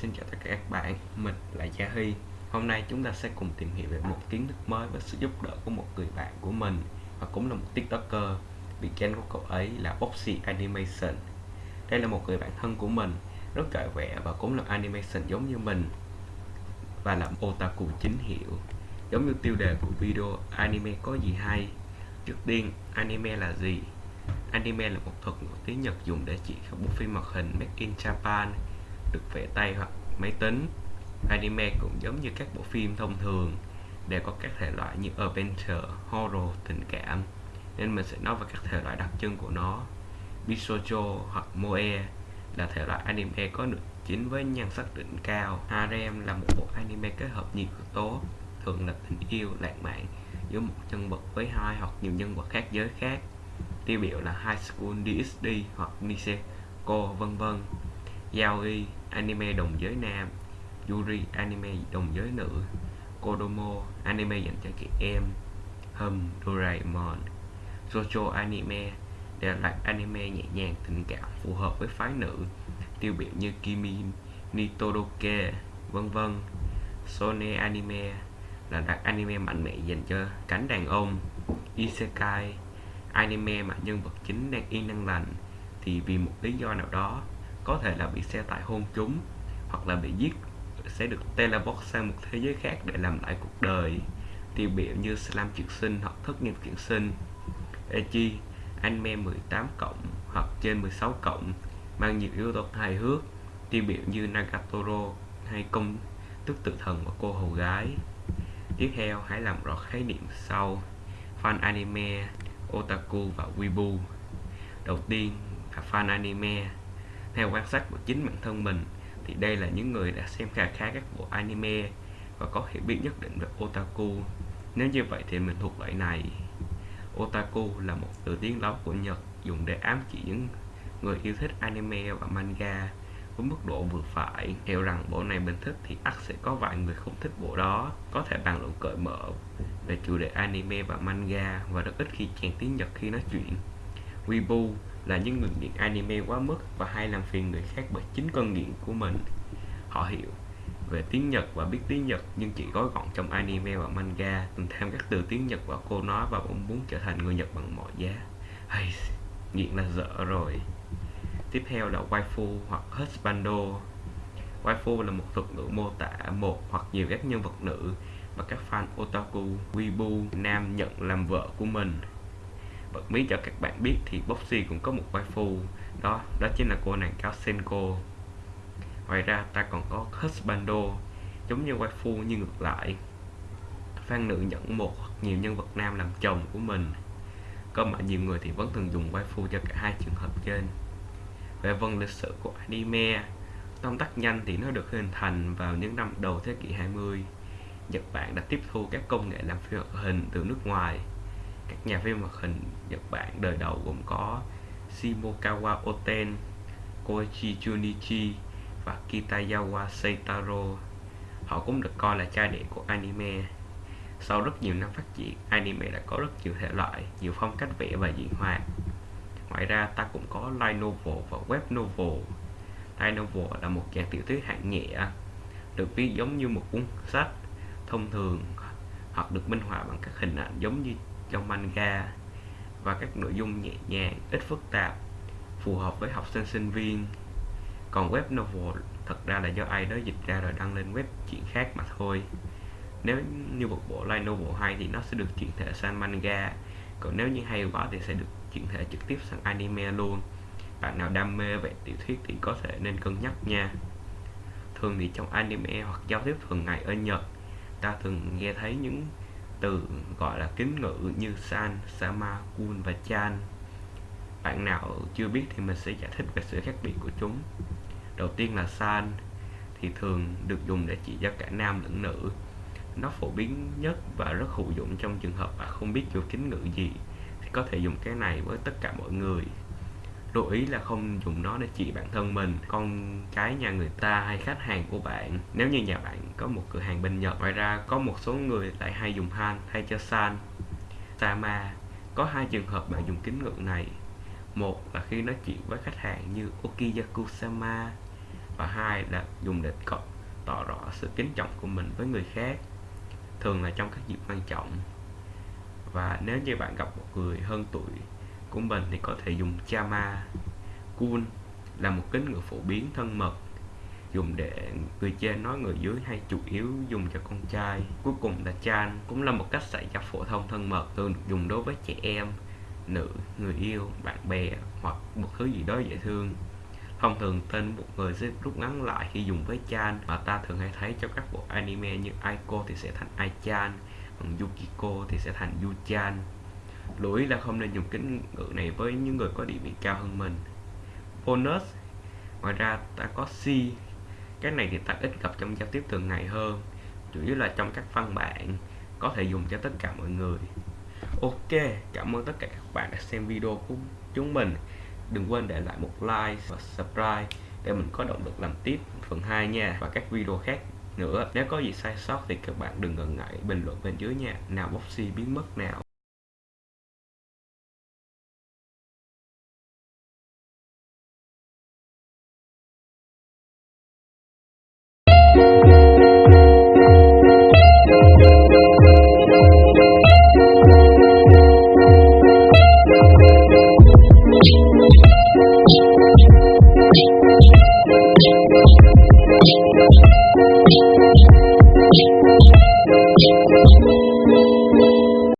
xin chào tất cả các bạn, mình là Gia Hy. Hôm nay chúng ta sẽ cùng tìm hiểu về một kiến thức mới với sự giúp đỡ của một người bạn của mình Và cũng là một tiktoker. Bị kênh của cậu ấy là Oxy Animation. Đây là một người bạn thân của mình Rất giỏi vẽ và cũng làm animation giống như mình Và làm otaku chính hiệu Giống như tiêu đề của video anime có gì hay. Trước tiên, anime là gì? Anime là một thuật ngữ tiếng Nhật dùng để chỉ các bộ phim hoạt hình made in Japan được vẽ tay hoặc máy tính. Anime cũng giống như các bộ phim thông thường, đều có các thể loại như adventure, horror, tình cảm. Nên mình sẽ nói về các thể loại đặc trưng của nó. Bishojo hoặc moe là thể loại anime có nữ chính với nhan sắc đỉnh cao. Harem là một bộ anime kết hợp nhiều yếu tố, thường là tình yêu, lãng mạn giữa một nhân vật với hai hoặc nhiều nhân vật khác giới khác. Tiêu biểu là High School DxD hoặc Niseko vân vân. Yaoi anime đồng giới nam, Yuri anime đồng giới nữ, Kodomo anime dành cho trẻ em, Hum, Doraemon Jojo anime đều là anime nhẹ nhàng, tình cảm, phù hợp với phái nữ, tiêu biểu như Kimi Nitoroke vân vân. Sone anime là đặc anime mạnh mẽ dành cho cánh đàn ông. Isekai, anime mà nhân vật chính đang yên đang lành, thì vì một lý do nào đó có thể là bị xe tải hôn chúng hoặc là bị giết, sẽ được teleport sang một thế giới khác để làm lại cuộc đời. Tiêu biểu như slam chuyển sinh hoặc thất nghiệp chuyển sinh. Echi, anime 18 cộng hoặc trên 16 cộng, mang nhiều yếu tố hài hước. Tiêu biểu như Nagatoro hay công tức tự thần và cô hầu gái. Tiếp theo, hãy làm rõ khái niệm sau. Fan anime, otaku và weibo đầu tiên là fan anime theo quan sát của chính bản thân mình, thì đây là những người đã xem khá khá các bộ anime và có hiểu biết nhất định về otaku. Nếu như vậy thì mình thuộc loại này. Otaku là một từ tiếng lóng của nhật dùng để ám chỉ những người yêu thích anime và manga. Với mức độ vừa phải hiểu rằng bộ này mình thích thì ắt sẽ có vài người không thích bộ đó, có thể bàn luận cởi mở về chủ đề anime và manga và rất ít khi chèn tiếng nhật khi nói chuyện. Weibo là những người nghiện anime quá mức và hay làm phiền người khác bởi chính con nghiện của mình. Họ hiểu về tiếng Nhật và biết tiếng Nhật, nhưng chỉ gói gọn trong anime và manga, từng thêm các từ tiếng Nhật vào cô nói và cũng muốn trở thành người Nhật bằng mọi giá. Hay nghiện là dở rồi. Tiếp theo là waifu hoặc husbando. Waifu là một thuật ngữ mô tả một hoặc nhiều các nhân vật nữ mà các fan otaku, weibo, nam nhận làm vợ của mình bật cho các bạn biết thì Boxy cũng có một waifu. Đó đó chính là cô nàng cao Senko. Ngoài ra ta còn có husbando, giống như waifu nhưng ngược lại. Fan nữ nhận một hoặc nhiều nhân vật nam làm chồng của mình. Có mà nhiều người thì vẫn thường dùng waifu cho cả hai trường hợp trên. Về vân lịch sử của anime, tóm tắt nhanh thì nó được hình thành vào những năm đầu thế kỷ 20 Nhật Bản đã tiếp thu các công nghệ làm phim hoạt hình từ nước ngoài các nhà phim hoạt hình Nhật Bản đời đầu gồm có Shimokawa Oten, Koichi Junichi và Kitayawa Seitaro. Họ cũng được coi là cha đẻ của anime. Sau rất nhiều năm phát triển, anime đã có rất nhiều thể loại, nhiều phong cách vẽ và diễn hoạt. Ngoài ra, ta cũng có light novel và web novel. Light novel là một dạng tiểu thuyết hạng nhẹ, được viết giống như một cuốn sách thông thường hoặc được minh họa bằng các hình ảnh giống như trong manga và các nội dung nhẹ nhàng, ít phức tạp, phù hợp với học sinh sinh viên. Còn web novel thật ra là do ai đó dịch ra rồi đăng lên web chuyện khác mà thôi. Nếu như một bộ light novel hay thì nó sẽ được chuyển thể sang manga, còn nếu như hay quá thì sẽ được chuyển thể trực tiếp sang anime luôn. Bạn nào đam mê về tiểu thuyết thì có thể nên cân nhắc nha. Thường thì trong anime hoặc giao tiếp thường ngày ở Nhật, ta thường nghe thấy những từ gọi là kính ngữ như san, sama, kun và chan. Bạn nào chưa biết thì mình sẽ giải thích về sự khác biệt của chúng. Đầu tiên là san thì thường được dùng để chỉ cho cả nam lẫn nữ. Nó phổ biến nhất và rất hữu dụng trong trường hợp bạn không biết dùng kính ngữ gì thì có thể dùng cái này với tất cả mọi người lưu ý là không dùng nó để chỉ bản thân mình, con cái nhà người ta hay khách hàng của bạn. Nếu như nhà bạn có một cửa hàng bên Nhật, ngoài ra có một số người lại hay dùng han thay cho san sama có hai trường hợp bạn dùng kính ngữ này. Một là khi nói chuyện với khách hàng như okiyaku sama và hai là dùng để tỏ rõ sự kính trọng của mình với người khác. Thường là trong các dịp quan trọng. Và nếu như bạn gặp một người hơn tuổi của mình thì có thể dùng chama cool là một kính ngữ phổ biến thân mật, dùng để người trên nói người dưới hay chủ yếu dùng cho con trai. Cuối cùng là chan cũng là một cách xảy ra phổ thông thân mật, thường được dùng đối với trẻ em, nữ, người yêu, bạn bè hoặc một thứ gì đó dễ thương. Thông thường tên một người sẽ rút ngắn lại khi dùng với chan, mà ta thường hay thấy trong các bộ anime như Aiko thì sẽ thành Aichan, còn Yukiko thì sẽ thành Yuchan lưu ý là không nên dùng kính ngữ này với những người có địa vị cao hơn mình. Bonus, ngoài ra ta có C. Cái này thì ta ít gặp trong giao tiếp thường ngày hơn, chủ yếu là trong các văn bản có thể dùng cho tất cả mọi người. Ok, cảm ơn tất cả các bạn đã xem video của chúng mình. Đừng quên để lại một like và subscribe để mình có động lực làm tiếp phần 2 nha, và các video khác nữa. Nếu có gì sai sót thì các bạn đừng ngần ngại bình luận bên dưới nha. Nào boxy biến mất nào.